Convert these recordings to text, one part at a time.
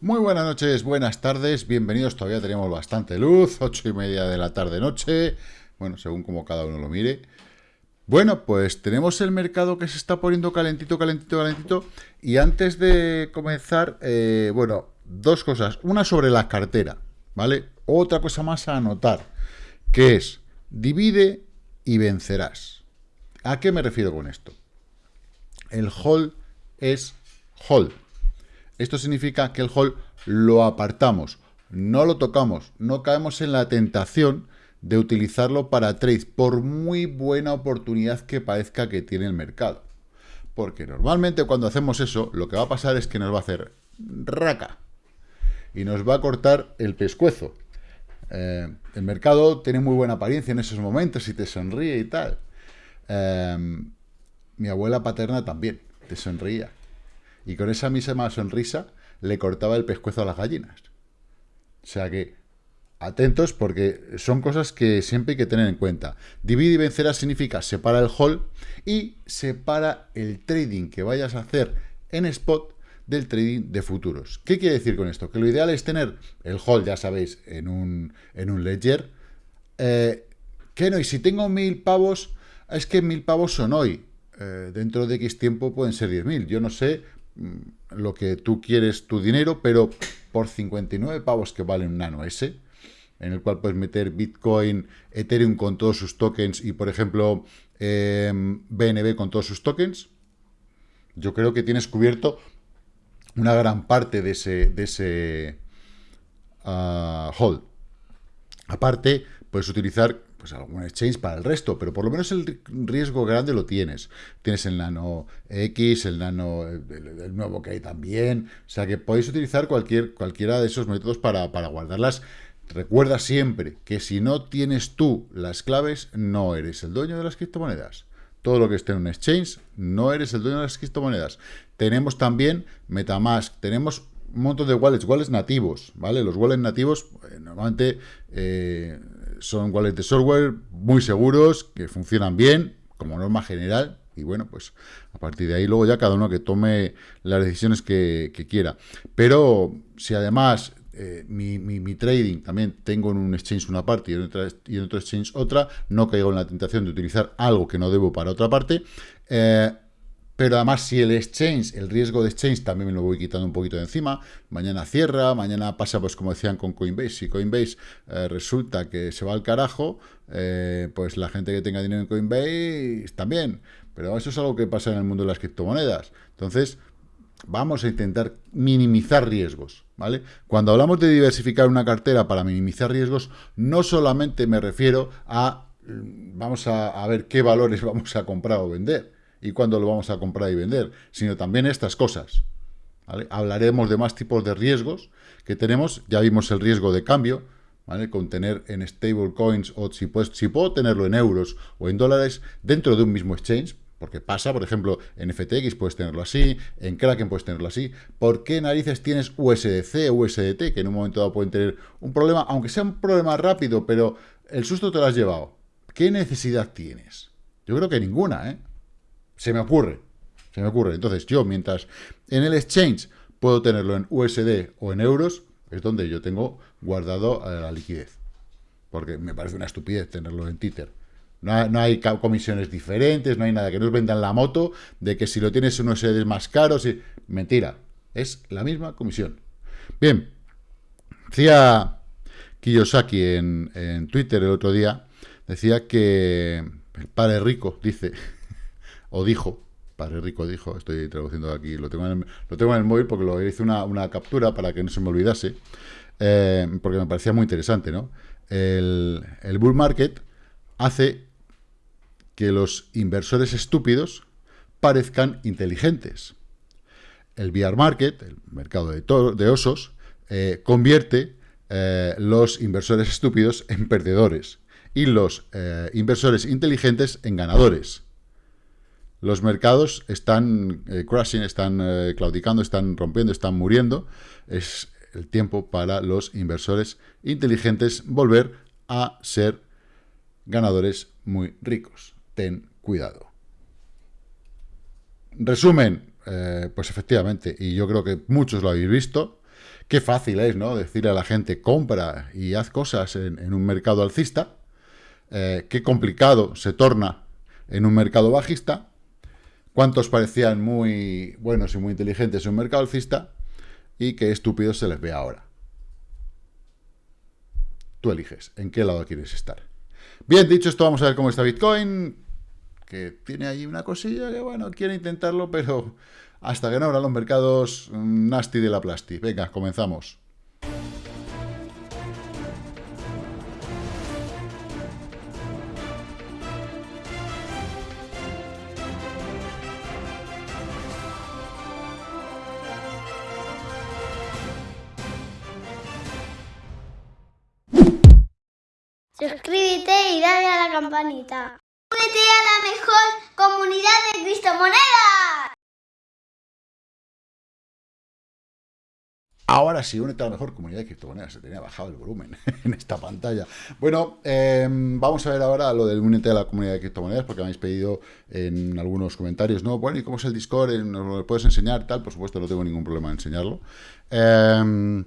Muy buenas noches, buenas tardes, bienvenidos, todavía tenemos bastante luz, ocho y media de la tarde-noche, bueno, según como cada uno lo mire. Bueno, pues tenemos el mercado que se está poniendo calentito, calentito, calentito, y antes de comenzar, eh, bueno, dos cosas, una sobre la cartera, ¿vale? Otra cosa más a anotar, que es, divide y vencerás. ¿A qué me refiero con esto? El hold es hold esto significa que el hold lo apartamos, no lo tocamos, no caemos en la tentación de utilizarlo para trade, por muy buena oportunidad que parezca que tiene el mercado. Porque normalmente cuando hacemos eso, lo que va a pasar es que nos va a hacer raca y nos va a cortar el pescuezo. Eh, el mercado tiene muy buena apariencia en esos momentos y te sonríe y tal. Eh, mi abuela paterna también te sonreía y con esa misma sonrisa le cortaba el pescuezo a las gallinas. O sea que, atentos porque son cosas que siempre hay que tener en cuenta. Divide y vencerá significa separa el hold y separa el trading que vayas a hacer en spot del trading de futuros. ¿Qué quiere decir con esto? Que lo ideal es tener el hold, ya sabéis, en un, en un ledger. Eh, que no, y si tengo mil pavos, es que mil pavos son hoy. Eh, dentro de X tiempo pueden ser 10.000. Yo no sé lo que tú quieres tu dinero, pero por 59 pavos que vale un Nano S, en el cual puedes meter Bitcoin, Ethereum con todos sus tokens y, por ejemplo, BNB em, con todos sus tokens, yo creo que tienes cubierto una gran parte de ese, de ese ah, hold. Aparte, puedes utilizar pues algún exchange para el resto, pero por lo menos el riesgo grande lo tienes. Tienes el Nano X, el Nano, el, nuevo que hay también, o sea que podéis utilizar cualquier, cualquiera de esos métodos para, para guardarlas. Recuerda siempre que si no tienes tú las claves, no eres el dueño de las criptomonedas. Todo lo que esté en un exchange, no eres el dueño de las criptomonedas. Tenemos también Metamask, tenemos un montón de wallets, wallets nativos, ¿vale? Los wallets nativos, eh, normalmente... Eh, son wallets de software muy seguros, que funcionan bien, como norma general, y bueno, pues a partir de ahí luego ya cada uno que tome las decisiones que, quiera. Pero si además eh, mi, trading también tengo en un exchange una parte y en, otra, y en otro exchange otra, no caigo en la tentación de utilizar algo que no debo para otra parte, eh, pero además, si el exchange, el riesgo de exchange también me lo voy quitando un poquito de encima, mañana cierra, mañana pasa, pues como decían con Coinbase, si Coinbase eh, resulta que se va al carajo, eh, pues la gente que tenga dinero en Coinbase también. Pero eso es algo que pasa en el mundo de las criptomonedas. Entonces, vamos a intentar minimizar riesgos, ¿vale? Cuando hablamos de diversificar una cartera para minimizar riesgos, no solamente me refiero a, mm, vamos a ver qué valores vamos a comprar o vender, y cuándo lo vamos a comprar y vender, sino también estas cosas. Hablaremos de más tipos de riesgos que tenemos, ya vimos el riesgo de cambio, ¿vale? con tener en stablecoins o si, si puedo tenerlo en euros o en dólares dentro de un mismo exchange, porque pasa, por ejemplo, en FTX puedes tenerlo así, en Kraken puedes tenerlo así. ¿Por qué narices tienes USDC USDT, que en un momento dado pueden tener un problema, aunque sea un problema rápido, pero el susto te lo has llevado? ¿Qué necesidad tienes? Yo creo que ninguna, ¿eh? Se me ocurre. Se me ocurre. Entonces, yo, mientras en el exchange puedo tenerlo en USD o en euros, es donde yo tengo guardado eh, la liquidez. Porque me parece una estupidez tenerlo en Tether. No hay, comisiones diferentes, no hay nada que nos vendan la moto de que si lo tienes en USD es más caro. Mentira. Es la misma comisión. Bien. Decía Kiyosaki en Twitter el otro día, decía que el padre rico, dice, o dijo, Padre Rico dijo, estoy traduciendo aquí, lo tengo en el, móvil porque lo hice una, captura para que no se me olvidase, eh, porque me parecía muy interesante, ¿no? El, bull market hace que los inversores estúpidos parezcan inteligentes. El bear market, el mercado de, de osos, eh, convierte eh, los inversores estúpidos en perdedores y los inversores inteligentes en ganadores. Los mercados están eh, crashing, están eh, claudicando, están rompiendo, están muriendo. Es el tiempo para los inversores inteligentes volver a ser ganadores muy ricos. Ten cuidado. Resumen, eh, pues efectivamente, y yo creo que muchos lo habéis visto, qué fácil es, ¿no? Decirle a la gente, compra y haz cosas en, un mercado alcista. Qué complicado se torna en un mercado bajista. Cuántos parecían muy buenos y muy inteligentes en un mercado alcista. Y qué estúpidos se les ve ahora. Tú eliges en qué lado quieres estar. Bien, dicho esto, vamos a ver cómo está Bitcoin. Que tiene ahí una cosilla que, bueno, quiere intentarlo, pero hasta que no abran los mercados mm, nasty de la plasti. Venga, comenzamos. Campanita. Únete a la mejor comunidad de criptomonedas. Ahora sí, únete a la mejor comunidad de criptomonedas. Se tenía bajado el volumen en esta pantalla. Bueno, em, vamos a ver ahora lo del únete a la comunidad de criptomonedas, porque me habéis pedido en algunos comentarios, ¿no? Bueno, ¿y cómo es el Discord? ¿Nos lo puedes enseñar? Tal, por supuesto, no tengo ningún problema en enseñarlo. Em,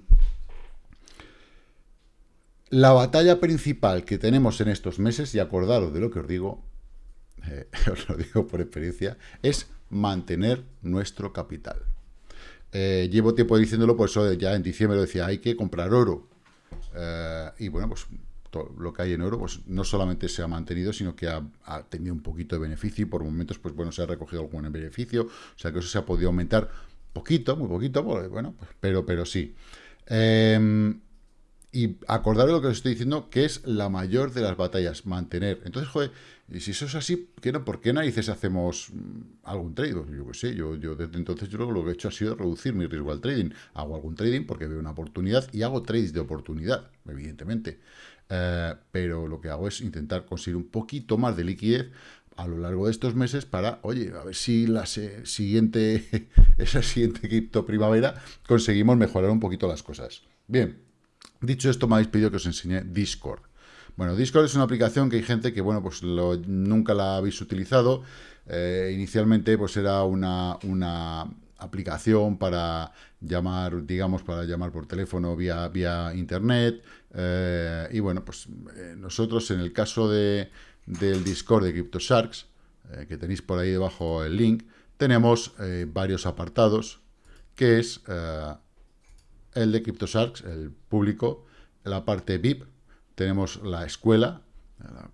la batalla principal que tenemos en estos meses, y acordaros de lo que os digo, eh, os lo digo por experiencia, es mantener nuestro capital. Eh, llevo tiempo diciéndolo, por eso ya en diciembre decía, hay que comprar oro. Eh, y bueno, pues todo lo que hay en oro, pues no solamente se ha mantenido, sino que ha, tenido un poquito de beneficio y por momentos, pues bueno, se ha recogido algún beneficio, o sea que eso se ha podido aumentar poquito, muy poquito, pues, bueno, pues, pero, pero sí. Em, y acordaros lo que os estoy diciendo, que es la mayor de las batallas, mantener. Entonces, joder, y si eso es así, ¿qué no, ¿por qué narices hacemos mm, algún trade? Yo qué sé, yo, yo desde entonces yo lo que he hecho ha sido reducir mi riesgo al trading. Hago algún trading porque veo una oportunidad y hago trades de oportunidad, evidentemente. Eh, pero lo que hago es intentar conseguir un poquito más de liquidez a lo largo de estos meses para, oye, a ver si la siguiente, esa siguiente cripto primavera conseguimos mejorar un poquito las cosas. Bien, Dicho esto, me habéis pedido que os enseñe Discord. Bueno, Discord es una aplicación que hay gente que, bueno, pues nunca la habéis utilizado. Eh, inicialmente, pues era una, una aplicación para llamar, digamos, para llamar por teléfono vía, vía internet. Eh, y bueno, pues eh, nosotros en el caso de, del Discord de CryptoSharks, que tenéis por ahí debajo el link, tenemos varios apartados, que es el de CryptoSharks, el público, la parte VIP, tenemos la escuela,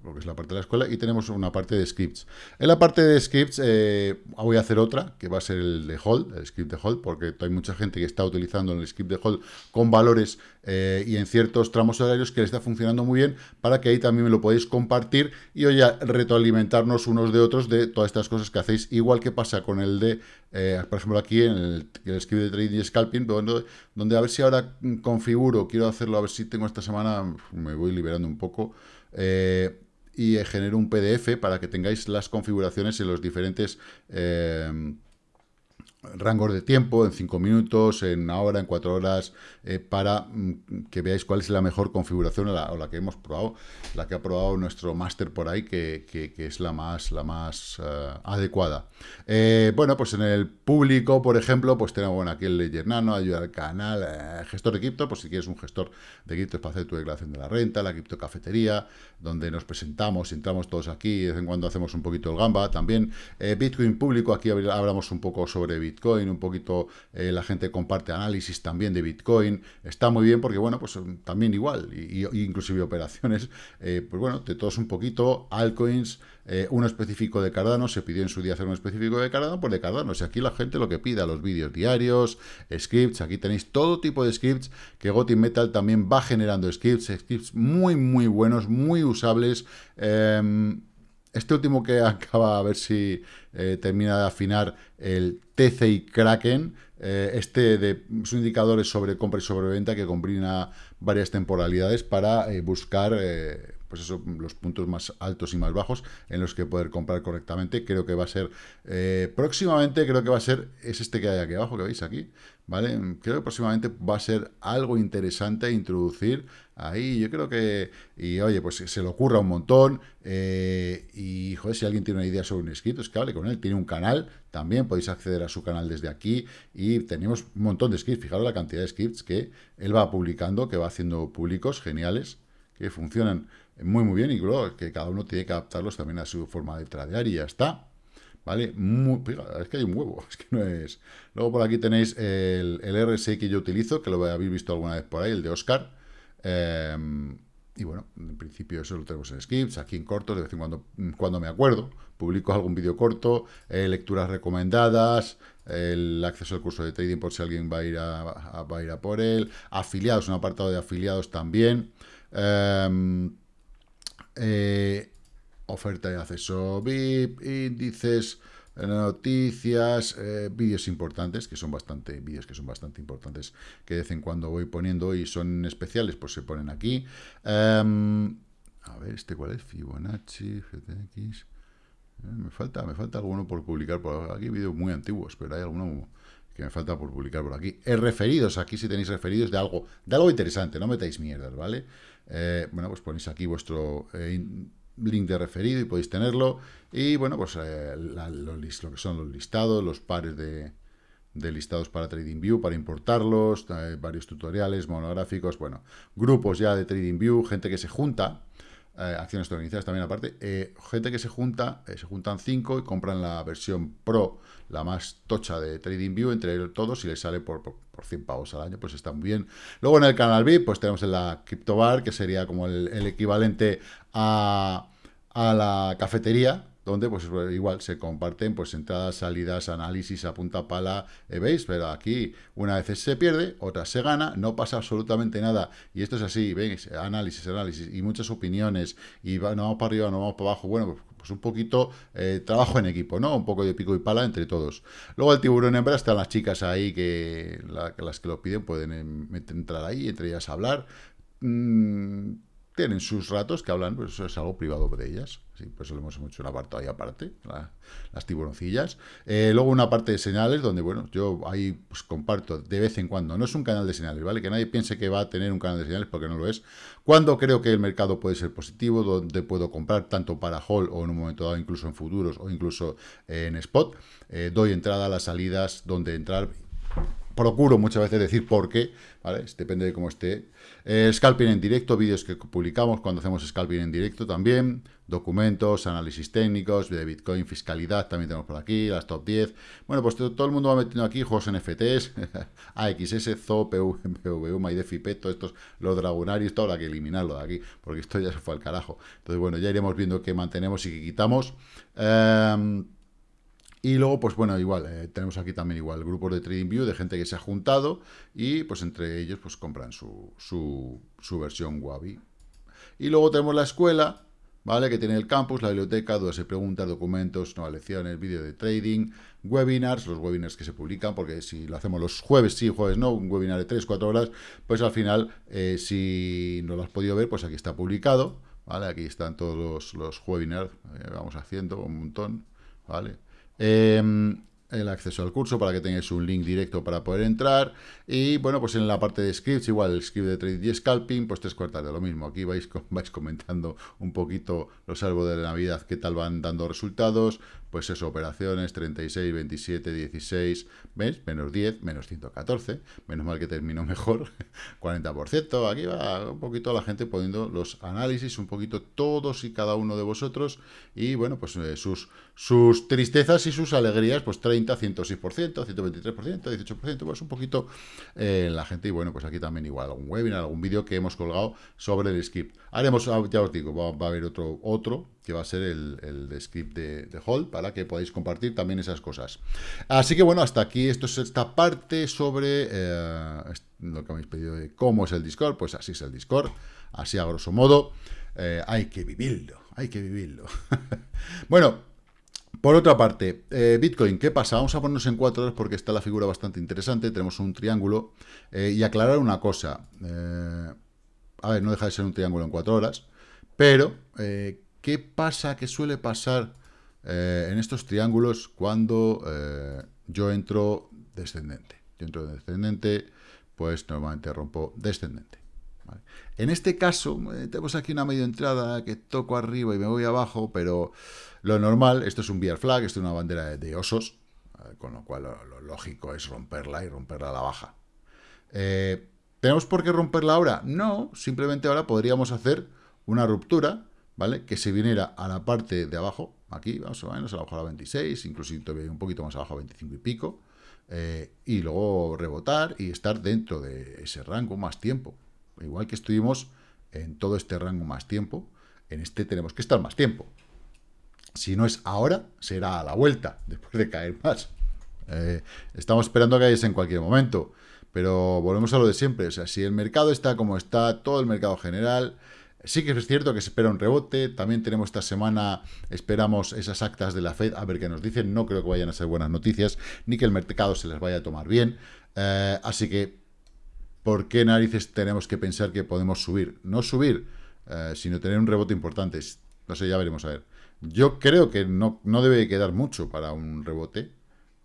lo que es la parte de la escuela, y tenemos una parte de scripts. En la parte de scripts eh, voy a hacer otra, que va a ser el de hold, el script de hold, porque hay mucha gente que está utilizando el script de hold con valores eh, y en ciertos tramos horarios que le está funcionando muy bien, para que ahí también me lo podéis compartir y oye, retroalimentarnos unos de otros de todas estas cosas que hacéis, igual que pasa con el de, eh, por ejemplo, aquí en el, script de trading y scalping, donde, donde a ver si ahora configuro, quiero hacerlo, a ver si tengo esta semana, me voy liberando un poco, eh, y genero un PDF para que tengáis las configuraciones en los diferentes eh, rangos de tiempo, en 5 minutos, en una hora, en 4 horas, eh, para mm, que veáis cuál es la mejor configuración o la, que hemos probado, la que ha probado nuestro máster por ahí, que, es la más, la más eh, adecuada. Eh, bueno, pues en el público, por ejemplo, pues tenemos bueno, aquí el Ledger Nano, ayuda al canal, gestor de cripto, pues si quieres un gestor de cripto para hacer tu declaración de la renta, la cripto cafetería, donde nos presentamos, entramos todos aquí, de vez en cuando hacemos un poquito el gamba, también Bitcoin público, aquí hablamos un poco sobre Bitcoin, un poquito eh, la gente comparte análisis también de Bitcoin, está muy bien porque, bueno, pues mm, también igual, y, inclusive operaciones, eh, pues bueno, de todos un poquito, altcoins, eh, uno específico de Cardano, se pidió en su día hacer un específico de Cardano, pues de Cardano, si aquí la gente lo que pida, los vídeos diarios, scripts, aquí tenéis todo tipo de scripts, que Gotin Metal también va generando scripts, scripts muy, muy buenos, muy usables, em, este último que acaba, a ver si eh, termina de afinar el TCI Kraken, eh, este de sus indicadores sobre compra y sobreventa que combina varias temporalidades para eh, buscar pues eso, los puntos más altos y más bajos en los que poder comprar correctamente. Creo que va a ser, eh, próximamente creo que va a ser, es este que hay aquí abajo, que veis aquí, ¿vale? Creo que próximamente va a ser algo interesante introducir ahí. Yo creo que, y oye, pues se le ocurra un montón. Eh, y, joder, si alguien tiene una idea sobre un script, es que hable con él. Tiene un canal, también podéis acceder a su canal desde aquí. Y tenemos un montón de scripts. Fijaros la cantidad de scripts que él va publicando, que va haciendo públicos geniales, que funcionan muy, muy bien. Y creo que cada uno tiene que adaptarlos también a su forma de tradear y ya está. ¿Vale? es que hay un huevo, es que no es... Luego por aquí tenéis el, el RSI que yo utilizo, que lo habéis visto alguna vez por ahí, el de Oscar. Em, y bueno, en principio eso lo tenemos en scripts, aquí en cortos, de vez en cuando, cuando me acuerdo, publico algún vídeo corto, eh, lecturas recomendadas, el acceso al curso de trading por si alguien va a ir a, va a, ir a por él, afiliados, un apartado de afiliados también, em, eh, oferta de acceso VIP, índices, noticias, eh, vídeos importantes, que son bastante, vídeos que son bastante importantes, que de vez en cuando voy poniendo y son especiales, pues se ponen aquí. Em, a ver, ¿este cuál es? Fibonacci, GTX... Eh, me falta, me falta alguno por publicar por aquí, vídeos muy antiguos, pero hay alguno que me falta por publicar por aquí. Eh, referidos, aquí si tenéis referidos de algo, de algo interesante, no metáis mierdas, ¿vale? Bueno, pues ponéis aquí vuestro link de referido y podéis tenerlo. Y bueno, pues eh, lo, que son los listados, los pares de, listados para TradingView, para importarlos, eh, varios tutoriales, monográficos, bueno, grupos ya de TradingView, gente que se junta, eh, acciones organizadas también aparte, gente que se junta, se juntan cinco y compran la versión Pro, la más tocha de TradingView, entre todos y les sale por, por, 100 pavos al año, pues está muy bien. Luego en el canal VIP, pues tenemos en la CryptoBar, que sería como el equivalente a, la cafetería, donde pues igual se comparten pues entradas, salidas, análisis a punta pala, eh, ¿veis? Pero aquí una vez se pierde, otra se gana, no pasa absolutamente nada, y esto es así, ¿veis? Análisis, análisis, y muchas opiniones, y no vamos para arriba, no vamos para abajo, bueno, pues un poquito eh, trabajo en equipo, ¿no? Un poco de pico y pala entre todos. Luego el tiburón hembra están las chicas ahí que las que lo piden pueden entrar ahí, entre ellas hablar. Tienen sus ratos que hablan, pues eso es algo privado de ellas. Sí, pues lo hemos hecho una parte ahí aparte, las tiburoncillas. Eh, luego una parte de señales, donde, bueno, yo ahí pues, comparto de vez en cuando. No es un canal de señales, ¿vale? Que nadie piense que va a tener un canal de señales porque no lo es. Cuando creo que el mercado puede ser positivo, donde puedo comprar tanto para hold o en un momento dado incluso en futuros o incluso en spot. Eh, doy entrada a las salidas donde entrar procuro muchas veces decir por qué, ¿vale? Depende de cómo esté. Eh, scalping en directo, vídeos que publicamos cuando hacemos scalping en directo también, documentos, análisis técnicos, de Bitcoin, fiscalidad, también tenemos por aquí, las top 10. Bueno, pues todo el mundo va metiendo aquí juegos NFTs, AXS, ZO, PVU, MyDeFi, todos estos, los dragonarios, todo, hay que eliminarlo de aquí, porque esto ya se fue al carajo. Entonces, bueno, ya iremos viendo qué mantenemos y qué quitamos. Eh, y luego, pues bueno, igual, eh, tenemos aquí también igual grupos de TradingView de gente que se ha juntado y pues entre ellos pues compran su, su, su versión Wabi. Y luego tenemos la escuela, ¿vale? Que tiene el campus, la biblioteca, dudas y preguntas, documentos, nuevas lecciones, vídeo de trading, webinars, los webinars que se publican, porque si lo hacemos los jueves sí, jueves no, un webinar de 3-4 horas, pues al final, eh, si no lo has podido ver, pues aquí está publicado, ¿vale? Aquí están todos los, los webinars, eh, vamos haciendo un montón, ¿vale? Em, el acceso al curso para que tengáis un link directo para poder entrar. Y bueno, pues en la parte de scripts, igual el script de trading y scalping, pues tres cuartas de lo mismo. Aquí vais, vais comentando un poquito los árboles de Navidad, qué tal van dando resultados, pues eso, operaciones 36, 27, 16, ¿ves? Menos 10, menos 114, menos mal que terminó mejor, 40%, aquí va un poquito la gente poniendo los análisis, un poquito todos y cada uno de vosotros, y bueno, pues eh, sus, sus tristezas y sus alegrías, pues 30, 106%, 123%, 18%, pues un poquito eh, la gente, y bueno, pues aquí también igual, algún webinar, algún vídeo que hemos colgado sobre el script. Haremos, ah, ya os digo, va, a haber otro, otro que va a ser el, script de, de Hall, para que podáis compartir también esas cosas. Así que bueno, hasta aquí esto es esta parte sobre eh, lo que habéis pedido de cómo es el Discord, pues así es el Discord, así a grosso modo. Eh, hay que vivirlo, hay que vivirlo. bueno, por otra parte, eh, Bitcoin, ¿qué pasa? Vamos a ponernos en cuatro horas porque está la figura bastante interesante, tenemos un triángulo, y aclarar una cosa, a ver, no deja de ser un triángulo en cuatro horas, Pero, eh, ¿qué pasa, qué suele pasar eh, en estos triángulos cuando eh, yo entro descendente? Yo entro descendente, pues normalmente rompo descendente. En este caso, tenemos aquí una media entrada que toco arriba y me voy abajo, pero lo normal, esto es un bear flag, esto es una bandera de, osos, con lo cual lo, lógico es romperla y romperla a la baja. ¿Tenemos por qué romperla ahora? No, simplemente ahora podríamos hacer una ruptura, ¿vale? Que se viniera a la parte de abajo, aquí, vamos a menos abajo a la 26, incluso todavía un poquito más abajo a 25 y pico, eh, y luego rebotar y estar dentro de ese rango más tiempo. Igual que estuvimos en todo este rango más tiempo, en este tenemos que estar más tiempo. Si no es ahora, será a la vuelta, después de caer más. Eh, estamos esperando que caigas en cualquier momento, pero volvemos a lo de siempre. O sea, si el mercado está como está, todo el mercado general, Sí que es cierto que se espera un rebote, también tenemos esta semana, esperamos esas actas de la Fed, a ver qué nos dicen, no creo que vayan a ser buenas noticias, ni que el mercado se les vaya a tomar bien, eh, así que, ¿por qué narices tenemos que pensar que podemos subir? No subir, eh, sino tener un rebote importante, no sé, ya veremos a ver. Yo creo que no, no debe quedar mucho para un rebote,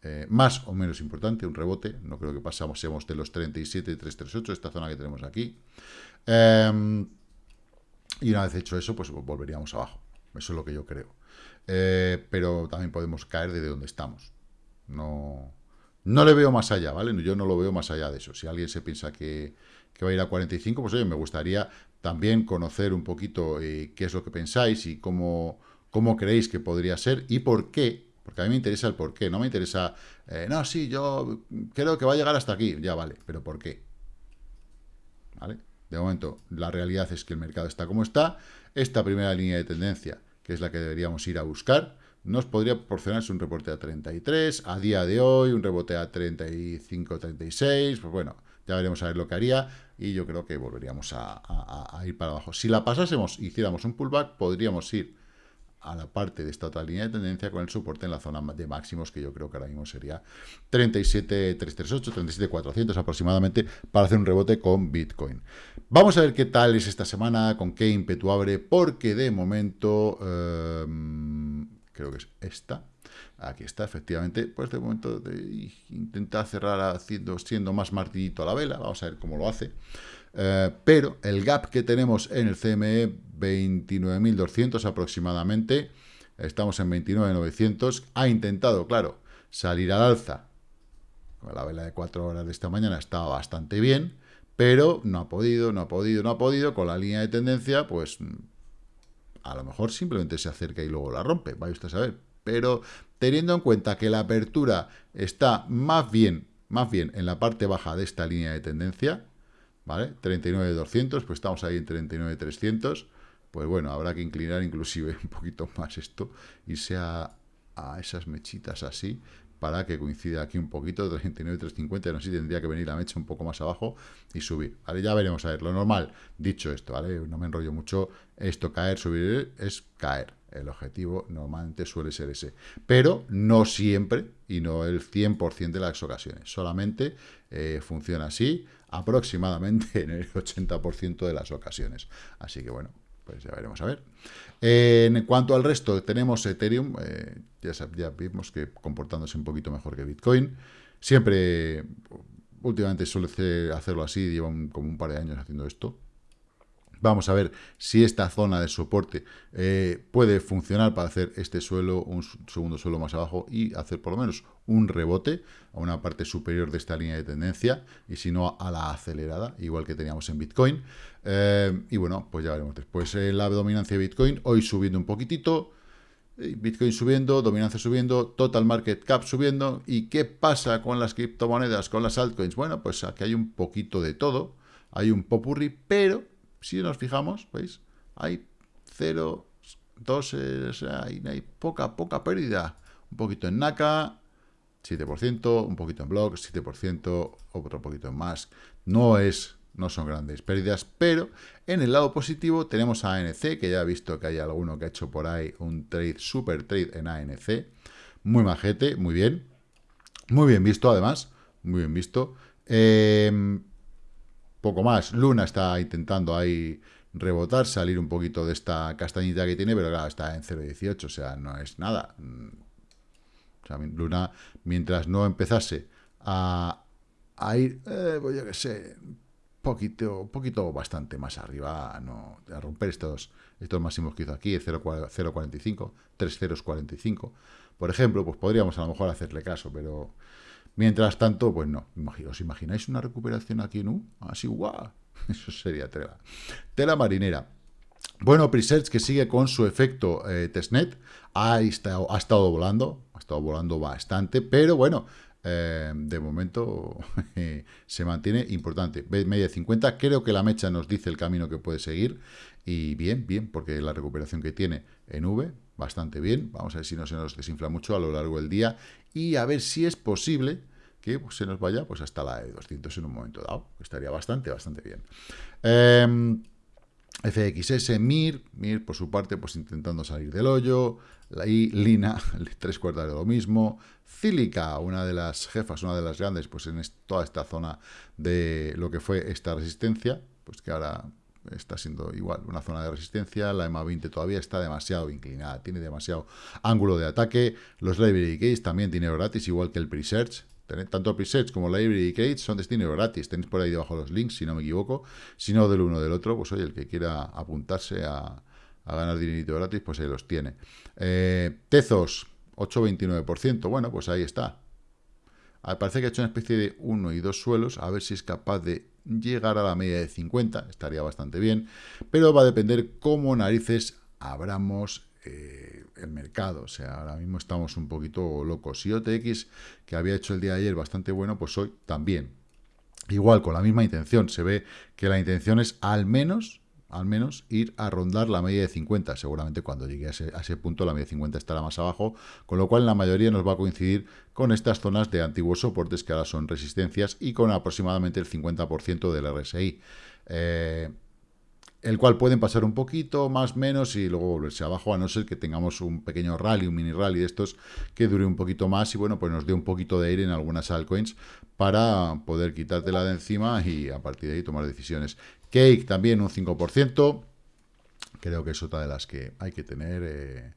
eh, más o menos importante, un rebote, no creo que pasamos, seamos de los 37 y 338, esta zona que tenemos aquí. Eh, y una vez hecho eso, pues volveríamos abajo. Eso es lo que yo creo. Eh, pero también podemos caer desde donde estamos. No, no le veo más allá, ¿vale? Yo no lo veo más allá de eso. Si alguien se piensa que, va a ir a 45, pues oye, me gustaría también conocer un poquito eh, qué es lo que pensáis y cómo, cómo creéis que podría ser y por qué. Porque a mí me interesa el por qué. No me interesa, eh, no, sí, yo creo que va a llegar hasta aquí. Ya vale, pero ¿por qué? ¿Vale? De momento, la realidad es que el mercado está como está. Esta primera línea de tendencia, que es la que deberíamos ir a buscar, nos podría proporcionarse un reporte a 33, a día de hoy un rebote a 35, 36, pues bueno, ya veremos a ver lo que haría y yo creo que volveríamos a, a ir para abajo. Si la pasásemos, hiciéramos un pullback, podríamos ir a la parte de esta otra línea de tendencia con el soporte en la zona de máximos, que yo creo que ahora mismo sería 37.338, 37.400 aproximadamente, para hacer un rebote con Bitcoin. Vamos a ver qué tal es esta semana, con qué ímpetu abre, porque de momento, em, creo que es esta, aquí está, efectivamente, pues de momento de, intenta cerrar haciendo, siendo más martillito a la vela, vamos a ver cómo lo hace. Eh, pero el gap que tenemos en el CME, 29.200 aproximadamente, estamos en 29.900, ha intentado, claro, salir al alza, la vela de 4 horas de esta mañana estaba bastante bien, pero no ha podido, no ha podido, no ha podido, con la línea de tendencia, pues a lo mejor simplemente se acerca y luego la rompe, vaya usted a saber, pero teniendo en cuenta que la apertura está más bien, más bien en la parte baja de esta línea de tendencia, ¿vale? 39.200, pues estamos ahí en 39.300, pues bueno, habrá que inclinar inclusive un poquito más esto, y sea a esas mechitas así, para que coincida aquí un poquito, 39.350, no sé si tendría que venir la mecha un poco más abajo y subir, ¿vale? Ya veremos, a ver, lo normal, dicho esto, ¿vale? No me enrollo mucho, esto caer, subir, es caer, el objetivo normalmente suele ser ese, pero no siempre y no el 100% de las ocasiones, solamente eh, funciona así, aproximadamente en el 80% de las ocasiones. Así que bueno, pues ya veremos a ver. en cuanto al resto, tenemos Ethereum, eh, ya, ya vimos que comportándose un poquito mejor que Bitcoin. Siempre, últimamente suele hacerlo así, lleva como un par de años haciendo esto. Vamos a ver si esta zona de soporte eh, puede funcionar para hacer este suelo, un segundo suelo más abajo y hacer por lo menos un rebote a una parte superior de esta línea de tendencia y si no a la acelerada, igual que teníamos en Bitcoin. Eh, y bueno, pues ya veremos después eh, la dominancia de Bitcoin, hoy subiendo un poquitito, Bitcoin subiendo, dominancia subiendo, total market cap subiendo. ¿Y qué pasa con las criptomonedas, con las altcoins? Bueno, pues aquí hay un poquito de todo, hay un popurri, pero si nos fijamos, ¿veis? Hay 0, 2, hay, hay poca, poca pérdida. Un poquito en NACA, 7%, un poquito en Block, 7%, otro poquito en más. No es, no son grandes pérdidas, pero en el lado positivo tenemos a ANC, que ya he visto que hay alguno que ha hecho por ahí un trade, super trade en ANC. Muy majete, muy bien. Muy bien visto, además. Muy bien visto. Eh, poco más. Luna está intentando ahí rebotar, salir un poquito de esta castañita que tiene, pero claro, está en 0.18, o sea, no es nada. O sea, Luna, mientras no empezase a, a ir, eh, pues yo qué sé, poquito, poquito bastante más arriba, no, a romper estos, estos máximos que hizo aquí, 0.45, 3.045, por ejemplo, pues podríamos a lo mejor hacerle caso, pero mientras tanto, pues no. ¿Os imagináis una recuperación aquí en U? Así, guau, eso sería tela. Tela marinera. Bueno, Presearch que sigue con su efecto eh, testnet, ha estado, ha estado volando, ha estado volando bastante, pero bueno, eh, de momento se mantiene importante. Media 50, creo que la mecha nos dice el camino que puede seguir. Y bien, bien, porque la recuperación que tiene en V, bastante bien. Vamos a ver si no se nos desinfla mucho a lo largo del día. Y a ver si es posible que se nos vaya pues hasta la de 200 en un momento dado. Estaría bastante, bastante bien. Eh, FXS, MIR, MIR por su parte, pues intentando salir del hoyo, y Lina, tres cuartas de lo mismo, Cílica, una de las jefas, una de las grandes, pues en toda esta zona de lo que fue esta resistencia, pues que ahora está siendo igual una zona de resistencia, la EMA 20 todavía está demasiado inclinada, tiene demasiado ángulo de ataque, los library gates también dinero gratis, igual que el pre-search, tanto presets como library credits son destino gratis. Tenéis por ahí debajo los links, si no me equivoco. Si no del uno del otro, pues oye, el que quiera apuntarse a, ganar dinerito gratis, pues ahí los tiene. Eh, Tezos, 8,29%. Bueno, pues ahí está. Ah, parece que ha hecho una especie de uno y dos suelos, a ver si es capaz de llegar a la media de 50, estaría bastante bien, pero va a depender cómo narices abramos eh, el mercado. O sea, ahora mismo estamos un poquito locos. Y OTX, que había hecho el día de ayer bastante bueno, pues hoy también. Igual, con la misma intención. Se ve que la intención es al menos al menos ir a rondar la media de 50. Seguramente cuando llegue a ese, punto la media de 50 estará más abajo, con lo cual la mayoría nos va a coincidir con estas zonas de antiguos soportes que ahora son resistencias y con aproximadamente el 50% del RSI. Eh, el cual pueden pasar un poquito, más menos, y luego volverse abajo, a no ser que tengamos un pequeño rally, un mini rally de estos que dure un poquito más y bueno, pues nos dé un poquito de aire en algunas altcoins para poder quitártela de encima y a partir de ahí tomar decisiones. Cake también un 5%, creo que es otra de las que hay que tener, eh,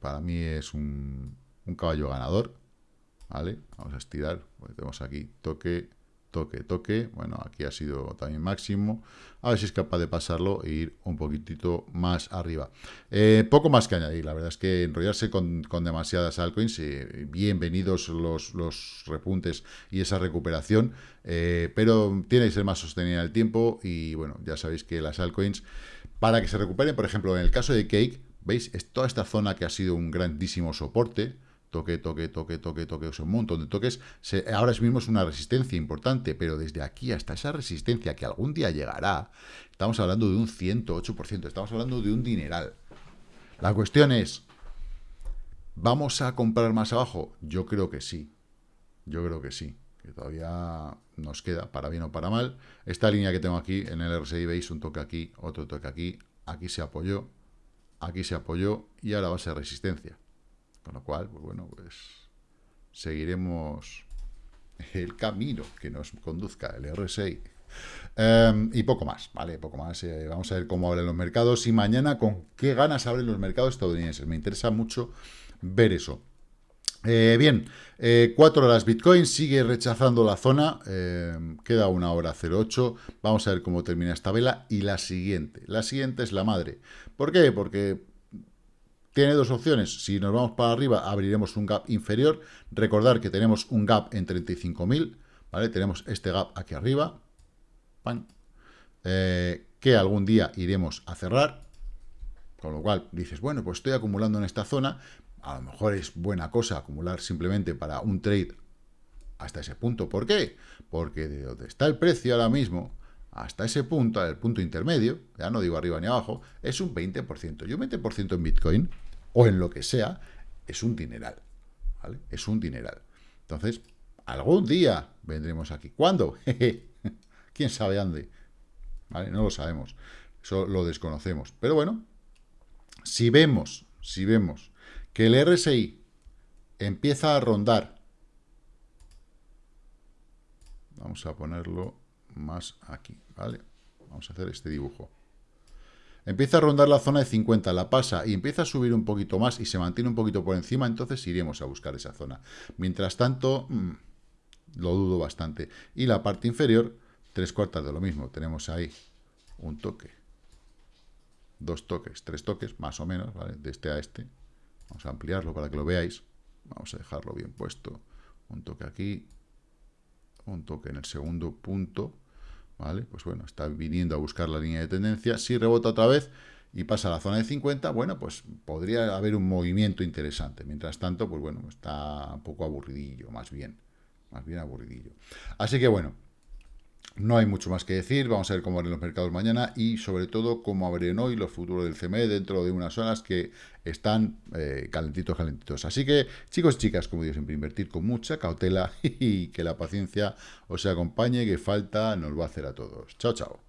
para mí es un, un caballo ganador, ¿vale? Vamos a estirar, tenemos aquí toque, toque, toque. Bueno, aquí ha sido también máximo. A ver si es capaz de pasarlo e ir un poquitito más arriba. Eh, poco más que añadir, la verdad es que enrollarse con, demasiadas altcoins, eh, bienvenidos los, los, repuntes y esa recuperación, eh, pero tiene que ser más sostenida el tiempo y bueno, ya sabéis que las altcoins, para que se recuperen, por ejemplo, en el caso de Cake, ¿veis? Es toda esta zona que ha sido un grandísimo soporte, toque, toque, toque, toque, toque, un montón de toques. ahora mismo es una resistencia importante, pero desde aquí hasta esa resistencia que algún día llegará, estamos hablando de un 108%, estamos hablando de un dineral. La cuestión es, ¿vamos a comprar más abajo? Yo creo que sí, yo creo que sí, que todavía nos queda, para bien o para mal. Esta línea que tengo aquí en el RSI, veis un toque aquí, otro toque aquí, aquí se apoyó, aquí se apoyó y ahora va a ser resistencia. Con lo cual, pues bueno, pues seguiremos el camino que nos conduzca el RSI. Em, y poco más, ¿vale? Poco más. Eh, vamos a ver cómo abren los mercados y mañana con qué ganas abren los mercados estadounidenses. Me interesa mucho ver eso. Eh, bien, eh, cuatro horas Bitcoin sigue rechazando la zona, em, queda una hora 08, vamos a ver cómo termina esta vela y la siguiente, la siguiente es la madre. ¿Por qué? Porque tiene dos opciones. Si nos vamos para arriba, abriremos un gap inferior. Recordar que tenemos un gap en 35.000, ¿vale? Tenemos este gap aquí arriba, eh, que algún día iremos a cerrar. Con lo cual dices, bueno, pues estoy acumulando en esta zona. A lo mejor es buena cosa acumular simplemente para un trade hasta ese punto. ¿Por qué? Porque de donde está el precio ahora mismo, hasta ese punto, el punto intermedio, ya no digo arriba ni abajo, es un 20%. Y un 20% en Bitcoin o en lo que sea, es un dineral, ¿vale? Es un dineral. Entonces, algún día vendremos aquí. ¿Cuándo? ¿Quién sabe dónde? ¿Vale? No lo sabemos. Eso lo desconocemos. Pero bueno, si vemos, si vemos que el RSI empieza a rondar, vamos a ponerlo más aquí, ¿vale? Vamos a hacer este dibujo. Empieza a rondar la zona de 50, la pasa y empieza a subir un poquito más y se mantiene un poquito por encima, entonces iremos a buscar esa zona. Mientras tanto, mm, lo dudo bastante. Y la parte inferior, tres cuartas de lo mismo. Tenemos ahí un toque, dos toques, tres toques, más o menos, ¿vale? De este a este. Vamos a ampliarlo para que lo veáis. Vamos a dejarlo bien puesto. Un toque aquí, un toque en el segundo punto, ¿vale? Pues bueno, está viniendo a buscar la línea de tendencia. Si rebota otra vez y pasa a la zona de 50, bueno, pues podría haber un movimiento interesante. Mientras tanto, pues bueno, está un poco aburridillo, más bien. Más bien aburridillo. Así que bueno, no hay mucho más que decir, vamos a ver cómo abren los mercados mañana y sobre todo cómo abren hoy los futuros del CME dentro de unas zonas que están eh, calentitos, calentitos. Así que chicos chicas, como digo siempre, invertir con mucha cautela y que la paciencia os acompañe, que falta nos va a hacer a todos. Chao, chao.